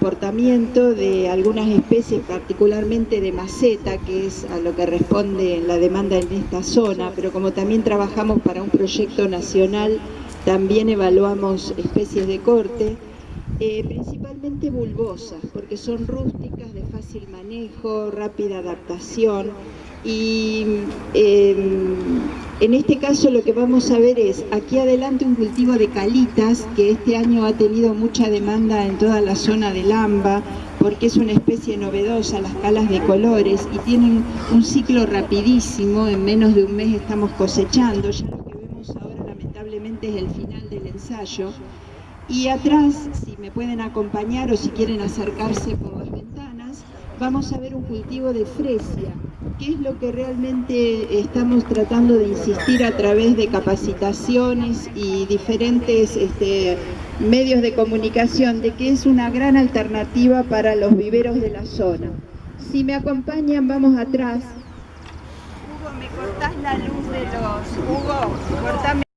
comportamiento de algunas especies, particularmente de maceta, que es a lo que responde la demanda en esta zona, pero como también trabajamos para un proyecto nacional, también evaluamos especies de corte, eh, principalmente bulbosas, porque son rústicas, de fácil manejo, rápida adaptación, y eh, en este caso lo que vamos a ver es aquí adelante un cultivo de calitas que este año ha tenido mucha demanda en toda la zona del AMBA porque es una especie novedosa, las calas de colores y tienen un ciclo rapidísimo, en menos de un mes estamos cosechando, ya lo que vemos ahora lamentablemente es el final del ensayo. Y atrás, si me pueden acompañar o si quieren acercarse por vamos a ver un cultivo de fresia qué es lo que realmente estamos tratando de insistir a través de capacitaciones y diferentes este, medios de comunicación, de que es una gran alternativa para los viveros de la zona. Si me acompañan, vamos atrás. Hugo, ¿me cortás la luz de los... Hugo, cortame...